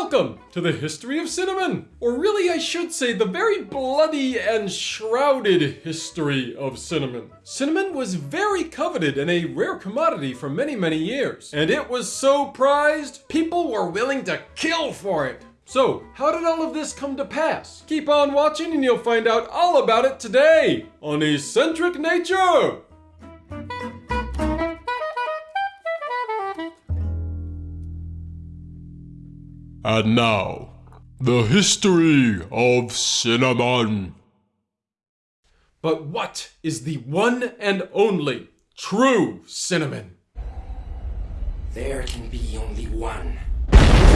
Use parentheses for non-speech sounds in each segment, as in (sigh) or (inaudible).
Welcome to the history of cinnamon, or really I should say the very bloody and shrouded history of cinnamon. Cinnamon was very coveted and a rare commodity for many many years, and it was so prized, people were willing to kill for it. So, how did all of this come to pass? Keep on watching and you'll find out all about it today on Eccentric Nature! And now, the history of cinnamon. But what is the one and only true cinnamon? There can be only one.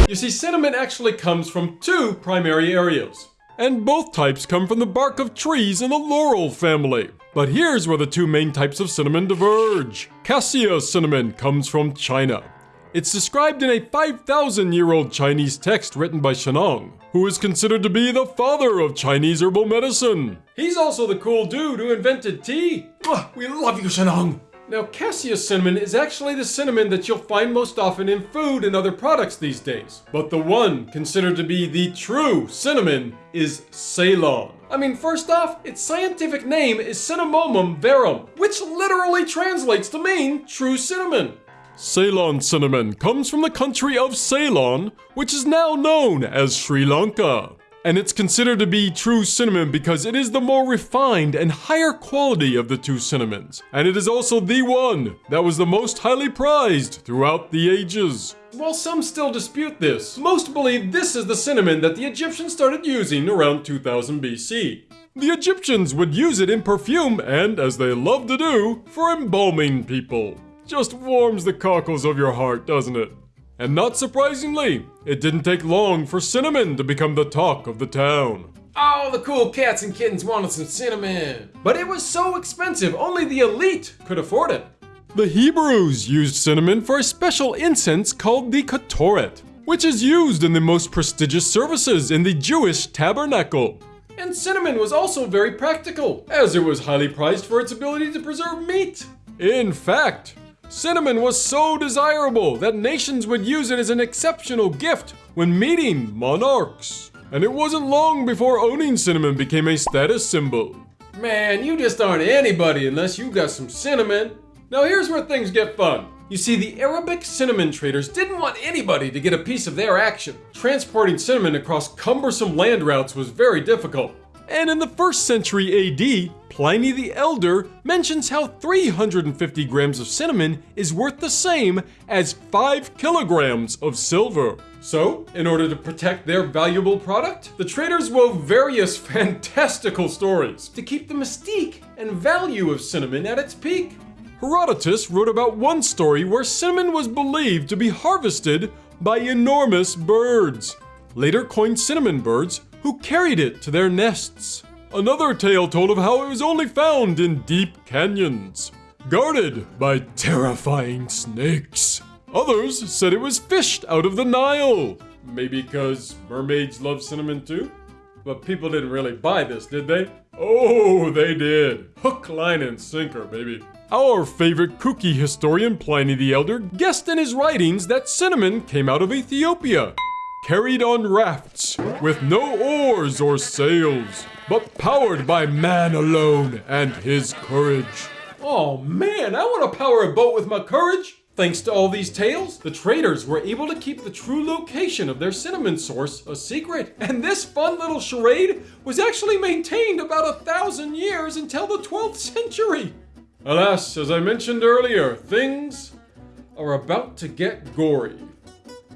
You see, cinnamon actually comes from two primary areas. And both types come from the bark of trees in the laurel family. But here's where the two main types of cinnamon diverge. Cassia cinnamon comes from China. It's described in a 5,000 year old Chinese text written by Shennong, who is considered to be the father of Chinese herbal medicine. He's also the cool dude who invented tea. Mwah, we love you, Shennong. Now, cassia cinnamon is actually the cinnamon that you'll find most often in food and other products these days. But the one considered to be the true cinnamon is Ceylon. I mean, first off, its scientific name is Cinnamomum verum, which literally translates to mean true cinnamon. Ceylon cinnamon comes from the country of Ceylon, which is now known as Sri Lanka. And it's considered to be true cinnamon because it is the more refined and higher quality of the two cinnamons. And it is also the one that was the most highly prized throughout the ages. While some still dispute this, most believe this is the cinnamon that the Egyptians started using around 2000 BC. The Egyptians would use it in perfume and, as they love to do, for embalming people. Just warms the cockles of your heart, doesn't it? And not surprisingly, it didn't take long for cinnamon to become the talk of the town. All the cool cats and kittens wanted some cinnamon. But it was so expensive, only the elite could afford it. The Hebrews used cinnamon for a special incense called the ketoret, which is used in the most prestigious services in the Jewish tabernacle. And cinnamon was also very practical, as it was highly prized for its ability to preserve meat. In fact, Cinnamon was so desirable that nations would use it as an exceptional gift when meeting monarchs. And it wasn't long before owning cinnamon became a status symbol. Man, you just aren't anybody unless you got some cinnamon. Now here's where things get fun. You see, the Arabic cinnamon traders didn't want anybody to get a piece of their action. Transporting cinnamon across cumbersome land routes was very difficult. And in the first century AD, Pliny the Elder mentions how 350 grams of cinnamon is worth the same as 5 kilograms of silver. So, in order to protect their valuable product, the traders wove various (laughs) fantastical stories to keep the mystique and value of cinnamon at its peak. Herodotus wrote about one story where cinnamon was believed to be harvested by enormous birds, later coined cinnamon birds, who carried it to their nests. Another tale told of how it was only found in deep canyons, guarded by terrifying snakes. Others said it was fished out of the Nile. Maybe because mermaids love cinnamon too? But people didn't really buy this, did they? Oh, they did. Hook, line, and sinker, baby. Our favorite kooky historian Pliny the Elder guessed in his writings that cinnamon came out of Ethiopia carried on rafts with no oars or sails, but powered by man alone and his courage. Oh man, I want to power a boat with my courage! Thanks to all these tales, the traders were able to keep the true location of their cinnamon source a secret. And this fun little charade was actually maintained about a thousand years until the 12th century. Alas, as I mentioned earlier, things are about to get gory.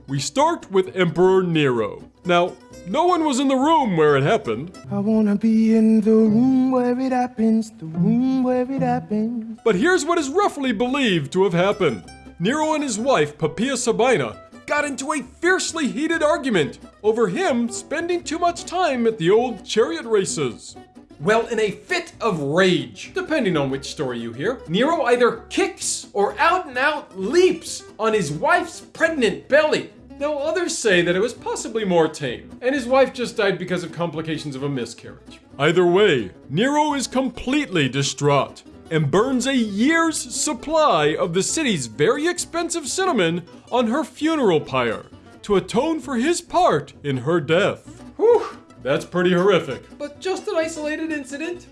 We start with Emperor Nero. Now, no one was in the room where it happened. I wanna be in the room where it happens, the room where it happens. But here's what is roughly believed to have happened. Nero and his wife, Poppaea Sabina, got into a fiercely heated argument over him spending too much time at the old chariot races. Well, in a fit of rage, depending on which story you hear, Nero either kicks or out and out leaps on his wife's pregnant belly. Now, others say that it was possibly more tame, and his wife just died because of complications of a miscarriage. Either way, Nero is completely distraught and burns a year's supply of the city's very expensive cinnamon on her funeral pyre to atone for his part in her death. Whew, that's pretty horrific. But just an isolated incident.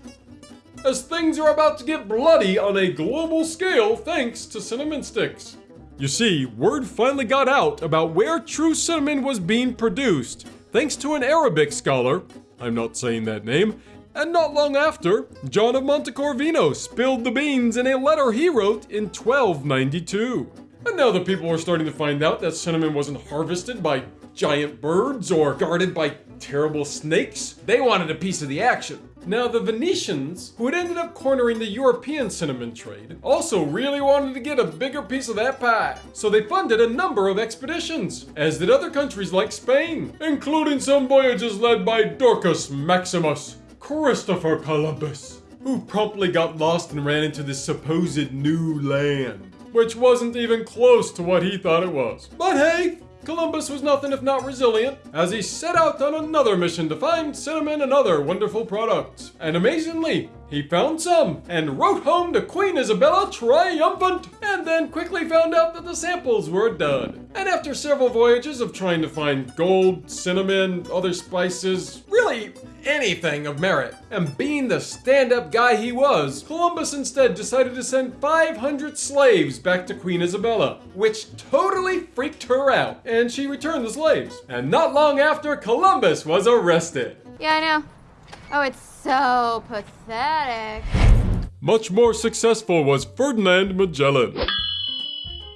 As things are about to get bloody on a global scale thanks to cinnamon sticks. You see, word finally got out about where true cinnamon was being produced, thanks to an Arabic scholar, I'm not saying that name, and not long after, John of Montecorvino spilled the beans in a letter he wrote in 1292. And now that people were starting to find out that cinnamon wasn't harvested by giant birds or guarded by terrible snakes, they wanted a piece of the action. Now, the Venetians, who had ended up cornering the European cinnamon trade, also really wanted to get a bigger piece of that pie. So they funded a number of expeditions, as did other countries like Spain, including some voyages led by Dorcas Maximus, Christopher Columbus, who promptly got lost and ran into this supposed new land, which wasn't even close to what he thought it was. But hey, Columbus was nothing if not resilient, as he set out on another mission to find cinnamon and other wonderful products. And amazingly, he found some and wrote home to Queen Isabella triumphant, and then quickly found out that the samples were a dud. And after several voyages of trying to find gold, cinnamon, other spices, really anything of merit, and being the stand up guy he was, Columbus instead decided to send 500 slaves back to Queen Isabella, which totally freaked her out, and she returned the slaves. And not long after, Columbus was arrested. Yeah, I know. Oh, it's so pathetic. Much more successful was Ferdinand Magellan,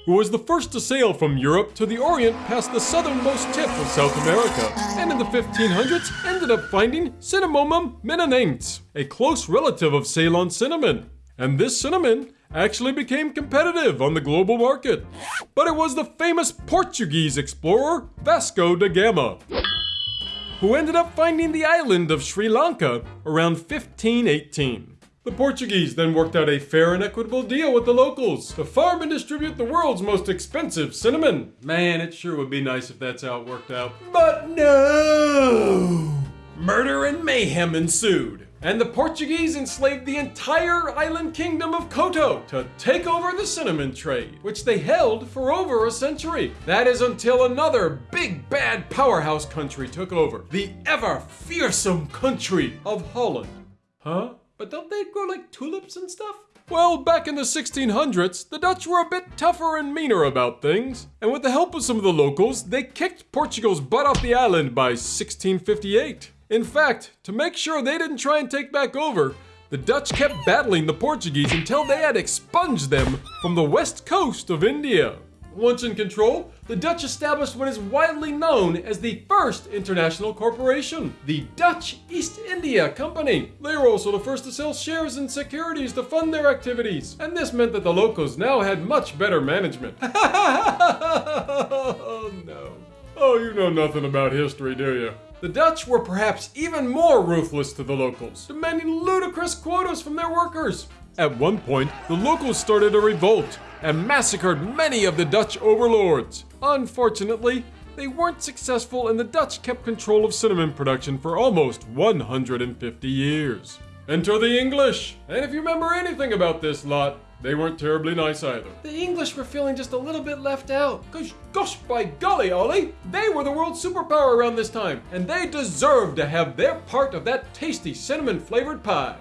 who was the first to sail from Europe to the Orient past the southernmost tip of South America, and in the 1500s ended up finding Cinnamomum mindanaense, a close relative of Ceylon cinnamon. And this cinnamon actually became competitive on the global market. But it was the famous Portuguese explorer Vasco da Gama who ended up finding the island of Sri Lanka around 1518. The Portuguese then worked out a fair and equitable deal with the locals to farm and distribute the world's most expensive cinnamon. Man, it sure would be nice if that's how it worked out. But no! Murder and mayhem ensued. And the Portuguese enslaved the entire island kingdom of Kotte to take over the cinnamon trade, which they held for over a century. That is until another big bad powerhouse country took over the ever fearsome country of Holland. Huh? But don't they grow like tulips and stuff? Well, back in the 1600s, the Dutch were a bit tougher and meaner about things, and with the help of some of the locals, they kicked Portugal's butt off the island by 1658. In fact, to make sure they didn't try and take back over, the Dutch kept battling the Portuguese until they had expunged them from the west coast of India. Once in control, the Dutch established what is widely known as the first international corporation, the Dutch East India Company. They were also the first to sell shares and securities to fund their activities, and this meant that the locals now had much better management. oh (laughs) no. Oh, you know nothing about history, do you? The Dutch were perhaps even more ruthless to the locals, demanding ludicrous quotas from their workers. At one point, the locals started a revolt and massacred many of the Dutch overlords. Unfortunately, they weren't successful and the Dutch kept control of cinnamon production for almost 150 years. Enter the English! And if you remember anything about this lot, they weren't terribly nice either. The English were feeling just a little bit left out. Cause gosh by golly, Ollie, they were the world superpower around this time, and they deserved to have their part of that tasty cinnamon flavored pie.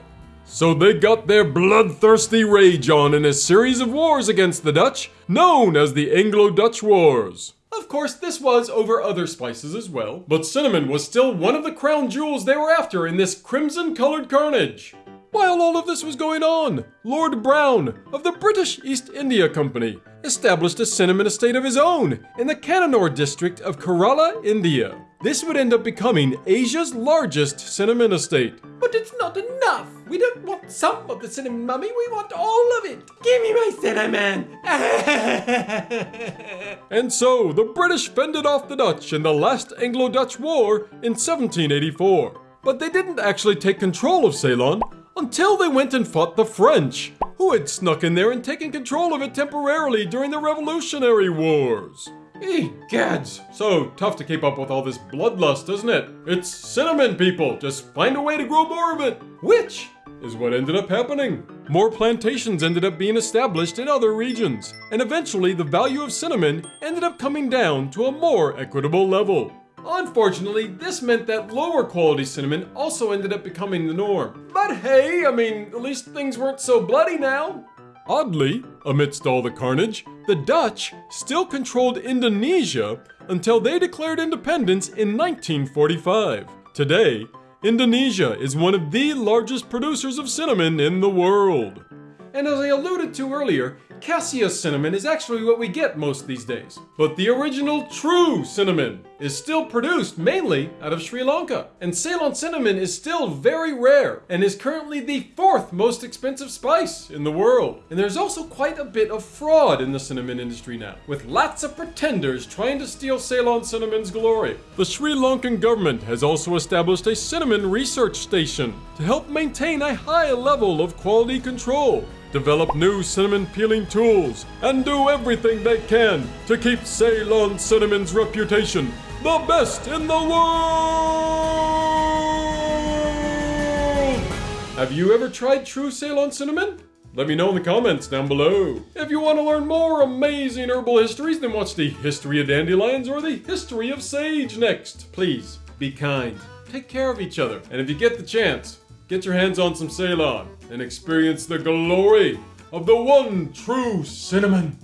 So they got their bloodthirsty rage on in a series of wars against the Dutch, known as the Anglo-Dutch Wars. Of course, this was over other spices as well, but cinnamon was still one of the crown jewels they were after in this crimson-colored carnage. While all of this was going on, Lord Brown of the British East India Company established a cinnamon estate of his own in the Cannanore district of Kerala, India. This would end up becoming Asia's largest cinnamon estate. But it's not enough. We don't want some of the cinnamon, mummy. We want all of it. Give me my cinnamon. (laughs) and so the British fended off the Dutch in the last Anglo-Dutch War in 1784. But they didn't actually take control of Ceylon until they went and fought the French, who had snuck in there and taken control of it temporarily during the Revolutionary Wars. Egads! So tough to keep up with all this bloodlust, isn't it? It's cinnamon, people! Just find a way to grow more of it! Which is what ended up happening. more plantations ended up being established in other regions, and eventually the value of cinnamon ended up coming down to a more equitable level. Unfortunately, this meant that lower quality cinnamon also ended up becoming the norm. But hey, I mean, at least things weren't so bloody now. Oddly, amidst all the carnage, the Dutch still controlled Indonesia until they declared independence in 1945. Today, Indonesia is one of the largest producers of cinnamon in the world. And as I alluded to earlier, cassia cinnamon is actually what we get most these days. But the original true cinnamon is still produced mainly out of Sri Lanka. And Ceylon cinnamon is still very rare and is currently the fourth most expensive spice in the world. And there's also quite a bit of fraud in the cinnamon industry now, with lots of pretenders trying to steal Ceylon cinnamon's glory. The Sri Lankan government has also established a cinnamon research station to help maintain a high level of quality control develop new cinnamon peeling tools, and do everything they can to keep Ceylon Cinnamon's reputation the best in the world! Have you ever tried true Ceylon Cinnamon? Let me know in the comments down below. If you want to learn more amazing herbal histories, then watch the History of Dandelions or the History of Sage next. Please, be kind. Take care of each other. And if you get the chance, get your hands on some Ceylon and experience the glory of the one true cinnamon.